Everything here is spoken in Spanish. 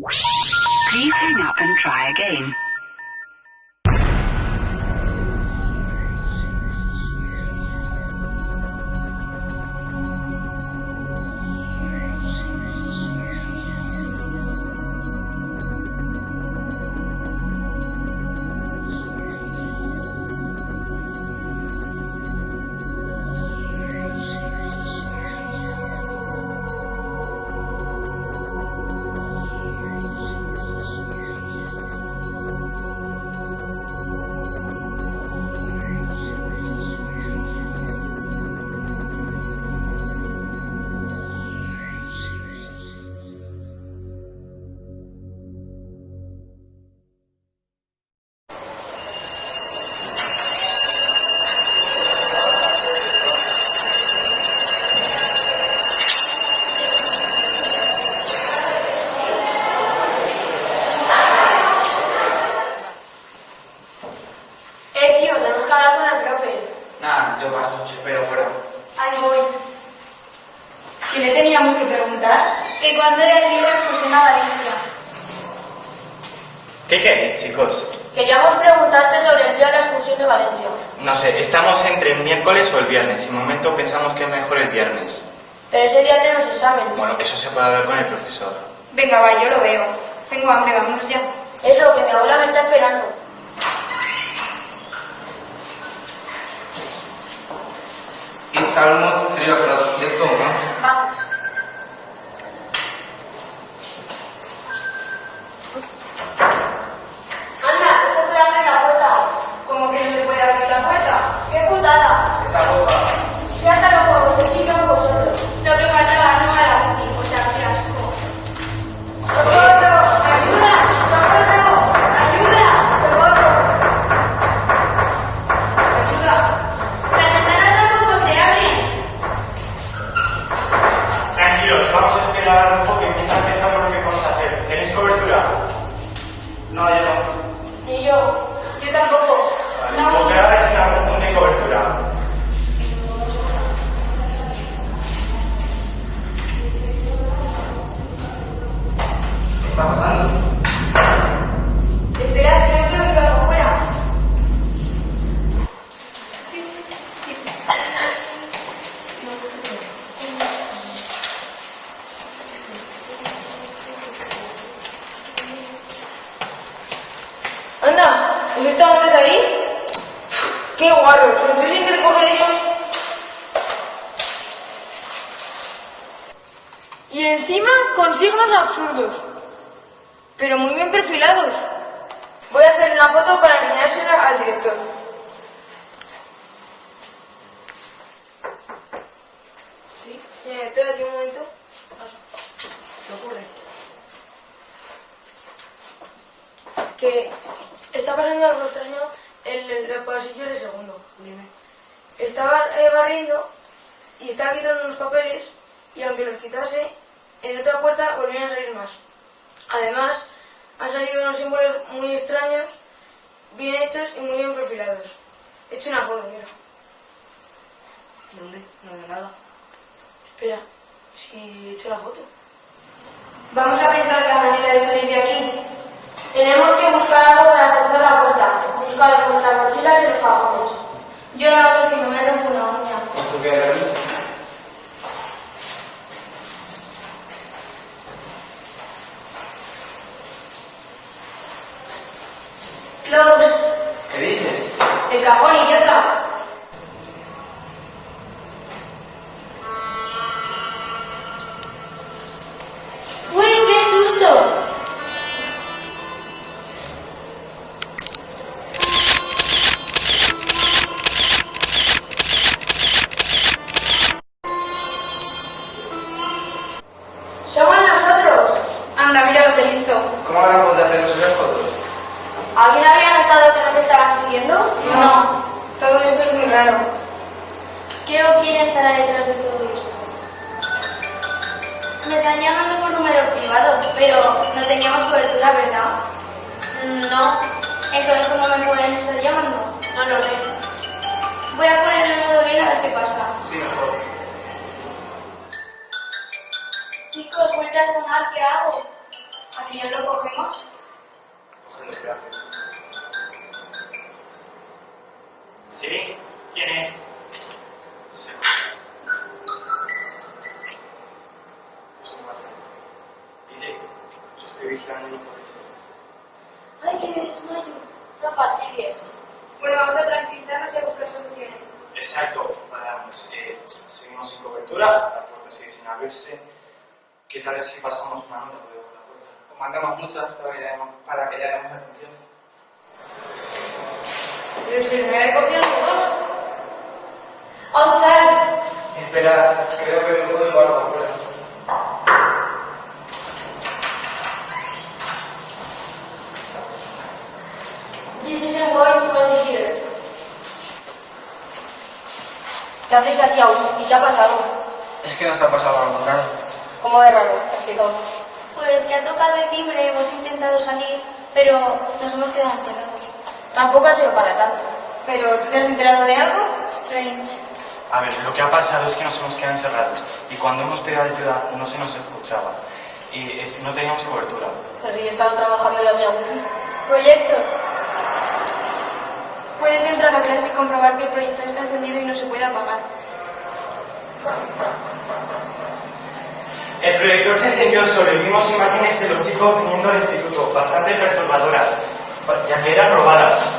Please hang up and try again. Nada, yo paso, os espero fuera. Ahí voy. ¿Qué le teníamos que preguntar? Que cuando era el día de excursión a Valencia. ¿Qué queréis, chicos? Queríamos preguntarte sobre el día de la excursión de Valencia. No sé, estamos entre el miércoles o el viernes. Y momento pensamos que es mejor el viernes. Pero ese día tenemos examen. Bueno, eso se puede hablar con el profesor. Venga, va, yo lo veo. Tengo hambre, vámonos ya. Eso, que mi abuela me está esperando. salmos sería para esto, ¿no? No, yo no. Ni yo. Yo tampoco. No. Pues voy a ver si me apunto de cobertura. ¿Qué está pasando? Anda, ¿os está antes ahí? ¡Qué guarros! ¿Lo tuviesen que recoger ellos? Y encima con signos absurdos. Pero muy bien perfilados. Voy a hacer una foto para enseñársela al director. Sí, eh, espérate un momento. ¿Qué ocurre? que está pasando algo extraño en el, el pasillo de segundo. Dime. Estaba eh, barriendo y estaba quitando unos papeles y aunque los quitase, en otra puerta volvían a salir más. Además, han salido unos símbolos muy extraños, bien hechos y muy bien perfilados. He hecho una foto, mira. ¿Dónde? No veo nada. Espera, si he hecho la foto. Vamos a pensar la manera de salir de aquí. Tenemos que buscar Buscar en nuestras mochilas y los cajones. Yo lo hago si no me rompo una uña. ¿Esto qué aquí? Close. ¿Qué dices? El cajón, idiota. ¿Cómo ahora podés hacernos esas fotos? ¿Alguien había notado que nos estaban siguiendo? No, todo esto es muy raro. ¿Qué o quién estará detrás de todo esto? Me están llamando por número privado, pero no teníamos cobertura, ¿verdad? No. Entonces, ¿cómo me pueden estar llamando? No lo sé. Voy a poner el modo bien a ver qué pasa. Sí, mejor. Chicos, vuelve a sonar, ¿qué hago? Aquí yo lo cogemos. ¿Sí? ¿Quién es? Sí. Pues ¿qué pasa? Dice, os estoy vigilando y no podéis ser. Ay, que me desmayo. No fastidies. Bueno, vamos a tranquilizarnos y a buscar soluciones. Exacto, vamos. Eh, seguimos sin cobertura, la puerta sigue sin abrirse. ¿Qué tal si pasamos una nota mandamos muchas para que llamemos, para que llamemos la atención. Pero si me había cogido todos. Outside. Espera, creo que me puedo algo afuera. This isn't going to end here. ¿Qué hacéis aquí aún? ¿Y qué ha pasado? Es que nos ha pasado algo raro. ¿Cómo de raro? Explicaos. Pues que ha tocado el timbre, hemos intentado salir, pero nos hemos quedado encerrados. Tampoco ha sido para tanto. ¿Pero tú te has enterado de algo? Strange. A ver, lo que ha pasado es que nos hemos quedado encerrados y cuando hemos pedido ayuda no se nos escuchaba y es- no teníamos cobertura. Pero si he estado trabajando ya mi. Proyecto. Puedes entrar a clase y comprobar que el proyector está encendido y no se puede apagar. El proyector se encendió solo y vimos imágenes de los chicos viniendo al instituto, bastante perturbadoras, ya que eran robadas.